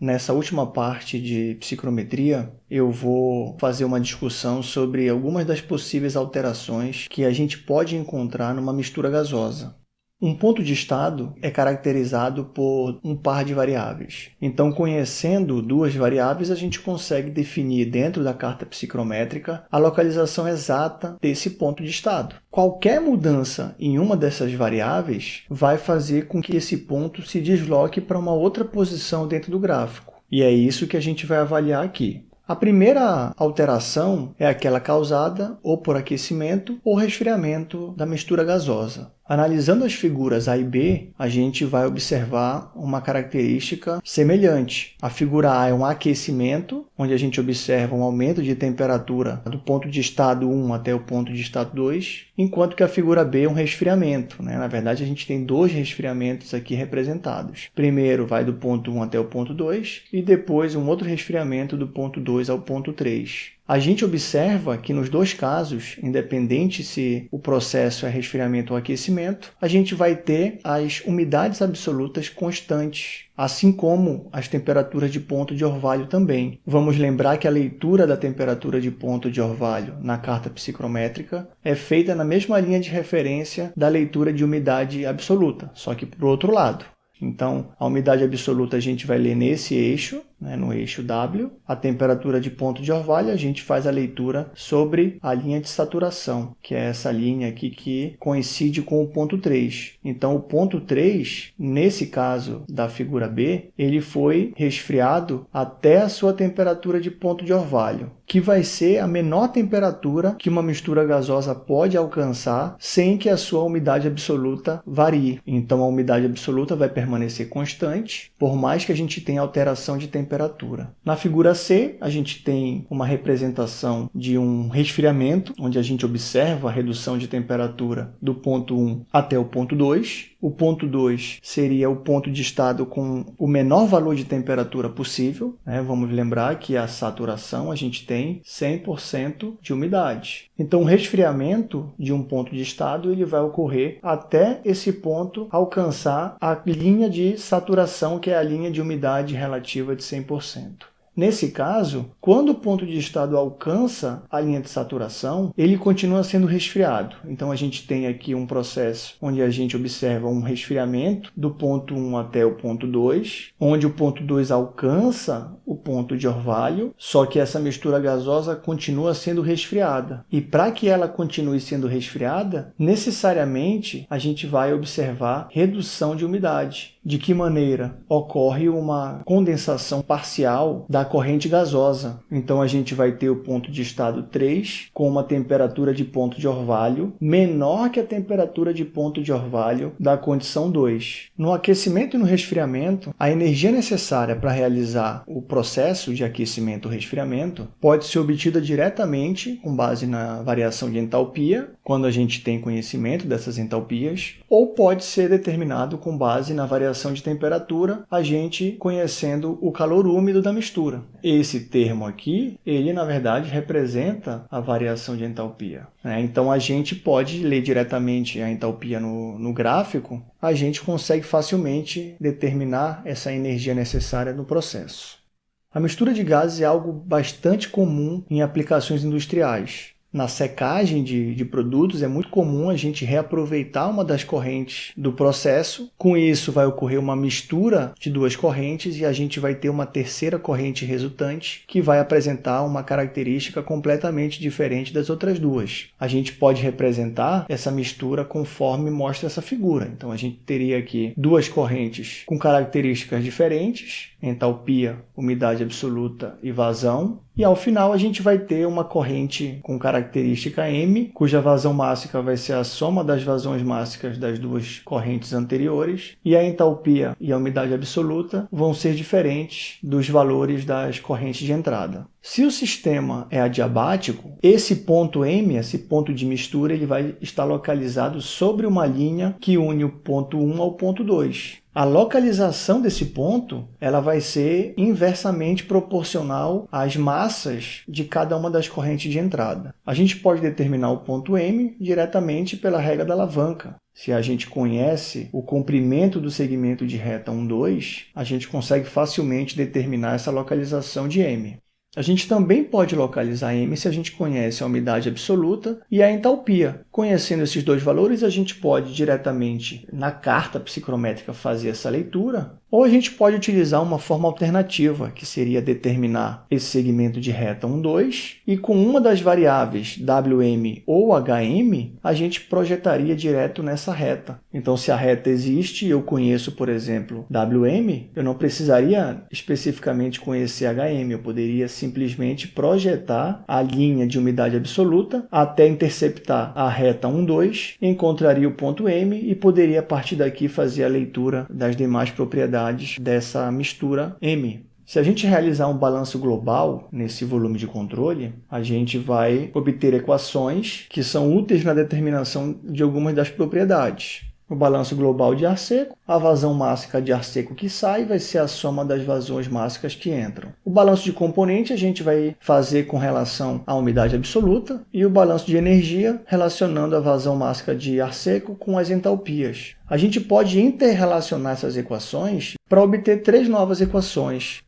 Nessa última parte de psicrometria, eu vou fazer uma discussão sobre algumas das possíveis alterações que a gente pode encontrar numa mistura gasosa. Um ponto de estado é caracterizado por um par de variáveis. Então, conhecendo duas variáveis, a gente consegue definir dentro da carta psicrométrica a localização exata desse ponto de estado. Qualquer mudança em uma dessas variáveis vai fazer com que esse ponto se desloque para uma outra posição dentro do gráfico. E é isso que a gente vai avaliar aqui. A primeira alteração é aquela causada ou por aquecimento ou resfriamento da mistura gasosa. Analisando as figuras A e B, a gente vai observar uma característica semelhante. A figura A é um aquecimento, onde a gente observa um aumento de temperatura do ponto de estado 1 até o ponto de estado 2, enquanto que a figura B é um resfriamento. Né? Na verdade, a gente tem dois resfriamentos aqui representados. Primeiro vai do ponto 1 até o ponto 2 e depois um outro resfriamento do ponto 2 ao ponto 3. A gente observa que nos dois casos, independente se o processo é resfriamento ou aquecimento, a gente vai ter as umidades absolutas constantes, assim como as temperaturas de ponto de orvalho também. Vamos lembrar que a leitura da temperatura de ponto de orvalho na carta psicrométrica é feita na mesma linha de referência da leitura de umidade absoluta, só que para o outro lado. Então, a umidade absoluta a gente vai ler nesse eixo, né, no eixo W. A temperatura de ponto de orvalho, a gente faz a leitura sobre a linha de saturação, que é essa linha aqui que coincide com o ponto 3. Então, o ponto 3, nesse caso da figura B, ele foi resfriado até a sua temperatura de ponto de orvalho, que vai ser a menor temperatura que uma mistura gasosa pode alcançar sem que a sua umidade absoluta varie. Então, a umidade absoluta vai permanecer constante, por mais que a gente tenha alteração de temperatura temperatura. Na figura C, a gente tem uma representação de um resfriamento, onde a gente observa a redução de temperatura do ponto 1 até o ponto 2. O ponto 2 seria o ponto de estado com o menor valor de temperatura possível. Né? Vamos lembrar que a saturação a gente tem 100% de umidade. Então, o resfriamento de um ponto de estado ele vai ocorrer até esse ponto alcançar a linha de saturação, que é a linha de umidade relativa de 100%. 100%. Nesse caso, quando o ponto de estado alcança a linha de saturação, ele continua sendo resfriado. Então a gente tem aqui um processo onde a gente observa um resfriamento do ponto 1 até o ponto 2, onde o ponto 2 alcança o ponto de orvalho, só que essa mistura gasosa continua sendo resfriada. E para que ela continue sendo resfriada, necessariamente a gente vai observar redução de umidade. De que maneira? Ocorre uma condensação parcial da corrente gasosa. Então a gente vai ter o ponto de estado 3 com uma temperatura de ponto de orvalho menor que a temperatura de ponto de orvalho da condição 2. No aquecimento e no resfriamento, a energia necessária para realizar o processo de aquecimento ou resfriamento pode ser obtida diretamente com base na variação de entalpia, quando a gente tem conhecimento dessas entalpias, ou pode ser determinado com base na variação variação de temperatura, a gente conhecendo o calor úmido da mistura. Esse termo aqui, ele na verdade representa a variação de entalpia. Né? Então a gente pode ler diretamente a entalpia no, no gráfico, a gente consegue facilmente determinar essa energia necessária no processo. A mistura de gases é algo bastante comum em aplicações industriais. Na secagem de, de, produtos é muito comum a gente reaproveitar uma das correntes do processo. Com isso vai ocorrer uma mistura de duas correntes e a gente vai ter uma terceira corrente resultante que vai apresentar uma característica completamente diferente das outras duas. A gente pode representar essa mistura conforme mostra essa figura. Então a gente teria aqui duas correntes com características diferentes, entalpia, umidade absoluta e vazão. E ao final a gente vai ter uma corrente com característica M, cuja vazão mássica vai ser a soma das vazões mássicas das duas correntes anteriores, e a entalpia e a umidade absoluta vão ser diferentes dos valores das correntes de entrada. Se o sistema é adiabático, esse ponto M, esse ponto de mistura, ele vai estar localizado sobre uma linha que une o ponto 1 ao ponto 2. A localização desse ponto ela vai ser inversamente proporcional às massas de cada uma das correntes de entrada. A gente pode determinar o ponto M diretamente pela regra da alavanca. Se a gente conhece o comprimento do segmento de reta 1, 2, a gente consegue facilmente determinar essa localização de M. A gente também pode localizar M se a gente conhece a umidade absoluta e a entalpia. Conhecendo esses dois valores, a gente pode diretamente na carta psicrométrica fazer essa leitura ou a gente pode utilizar uma forma alternativa, que seria determinar esse segmento de reta 1, 2, e com uma das variáveis WM ou HM, a gente projetaria direto nessa reta. Então, se a reta existe e eu conheço, por exemplo, WM, eu não precisaria especificamente conhecer HM, eu poderia simplesmente projetar a linha de umidade absoluta até interceptar a reta 1, 2, encontraria o ponto M e poderia, a partir daqui, fazer a leitura das demais propriedades propriedades dessa mistura M. Se a gente realizar um balanço global nesse volume de controle, a gente vai obter equações que são úteis na determinação de algumas das propriedades o balanço global de ar seco, a vazão mássica de ar seco que sai vai ser a soma das vazões mássicas que entram. O balanço de componente a gente vai fazer com relação à umidade absoluta e o balanço de energia relacionando a vazão mássica de ar seco com as entalpias. A gente pode interrelacionar essas equações para obter três novas equações.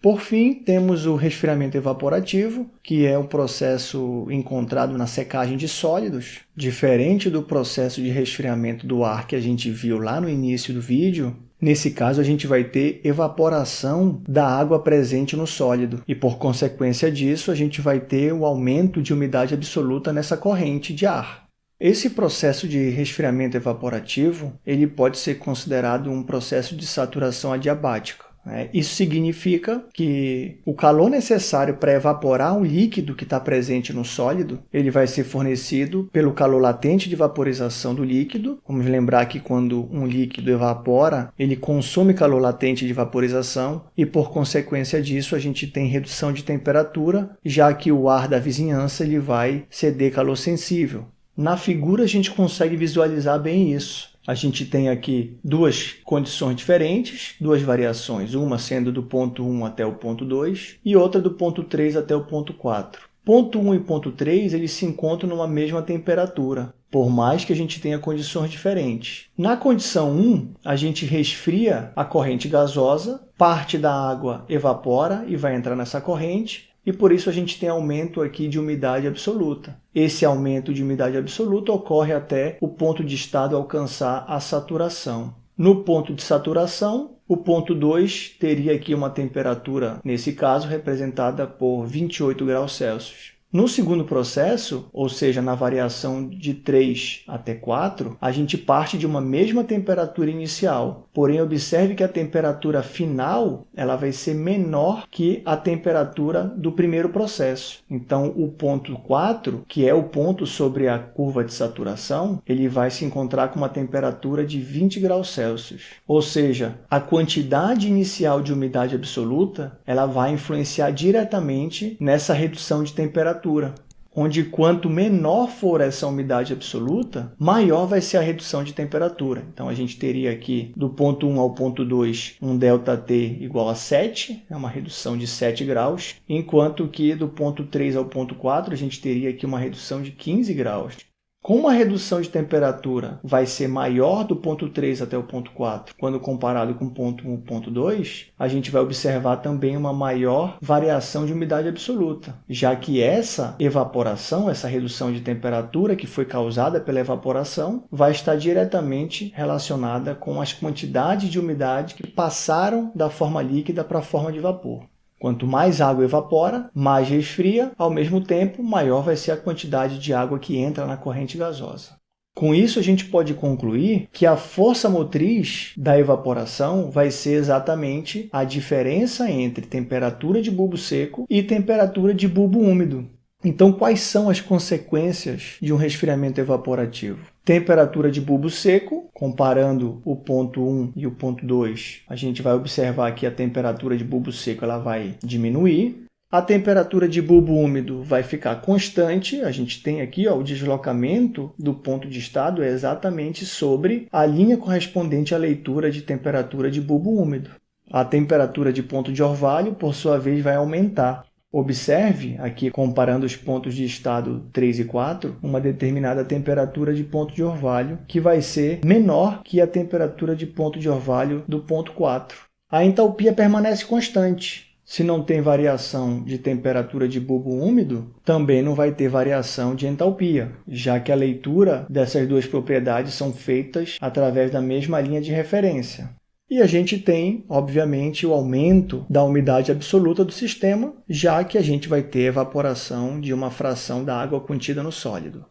Por fim, temos o resfriamento evaporativo, que é um processo encontrado na secagem de sólidos. Diferente do processo de resfriamento do ar que a gente viu lá no início do vídeo, Nesse caso, a gente vai ter evaporação da água presente no sólido e, por consequência disso, a gente vai ter o aumento de umidade absoluta nessa corrente de ar. Esse processo de resfriamento evaporativo ele pode ser considerado um processo de saturação adiabática. Né? Isso significa que o calor necessário para evaporar um líquido que está presente no sólido, ele vai ser fornecido pelo calor latente de vaporização do líquido. Vamos lembrar que quando um líquido evapora, ele consome calor latente de vaporização e, por consequência disso, a gente tem redução de temperatura, já que o ar da vizinhança ele vai ceder calor sensível. Na figura a gente consegue visualizar bem isso a gente tem aqui duas condições diferentes, duas variações, uma sendo do ponto 1 até o ponto 2 e outra do ponto 3 até o ponto 4. Ponto 1 e ponto 3 eles se encontram numa mesma temperatura, por mais que a gente tenha condições diferentes. Na condição 1, a gente resfria a corrente gasosa, parte da água evapora e vai entrar nessa corrente, e por isso a gente tem aumento aqui de umidade absoluta. Esse aumento de umidade absoluta ocorre até o ponto de estado alcançar a saturação. No ponto de saturação, o ponto 2 teria aqui uma temperatura, nesse caso, representada por 28 graus Celsius. No segundo processo, ou seja, na variação de 3 até 4, a gente parte de uma mesma temperatura inicial. Porém, observe que a temperatura final ela vai ser menor que a temperatura do primeiro processo. Então, o ponto 4, que é o ponto sobre a curva de saturação, ele vai se encontrar com uma temperatura de 20 graus Celsius. Ou seja, a quantidade inicial de umidade absoluta ela vai influenciar diretamente nessa redução de temperatura temperatura, onde quanto menor for essa umidade absoluta, maior vai ser a redução de temperatura. Então a gente teria aqui do ponto 1 ao ponto 2 um ΔT igual a 7, é uma redução de 7 graus, enquanto que do ponto 3 ao ponto 4 a gente teria aqui uma redução de 15 graus. Como a redução de temperatura vai ser maior do ponto 3 até o ponto 4, quando comparado com o ponto 1 e ponto 2, a gente vai observar também uma maior variação de umidade absoluta, já que essa evaporação, essa redução de temperatura que foi causada pela evaporação, vai estar diretamente relacionada com as quantidades de umidade que passaram da forma líquida para a forma de vapor. Quanto mais água evapora, mais resfria, ao mesmo tempo, maior vai ser a quantidade de água que entra na corrente gasosa. Com isso, a gente pode concluir que a força motriz da evaporação vai ser exatamente a diferença entre temperatura de bulbo seco e temperatura de bulbo úmido. Então, quais são as consequências de um resfriamento evaporativo? Temperatura de bulbo seco, comparando o ponto 1 e o ponto 2, a gente vai observar que a temperatura de bulbo seco ela vai diminuir. A temperatura de bulbo úmido vai ficar constante, a gente tem aqui ó, o deslocamento do ponto de estado é exatamente sobre a linha correspondente à leitura de temperatura de bulbo úmido. A temperatura de ponto de orvalho, por sua vez, vai aumentar. Observe, aqui comparando os pontos de estado 3 e 4, uma determinada temperatura de ponto de orvalho que vai ser menor que a temperatura de ponto de orvalho do ponto 4. A entalpia permanece constante, se não tem variação de temperatura de bulbo úmido, também não vai ter variação de entalpia, já que a leitura dessas duas propriedades são feitas através da mesma linha de referência. E a gente tem, obviamente, o aumento da umidade absoluta do sistema, já que a gente vai ter evaporação de uma fração da água contida no sólido.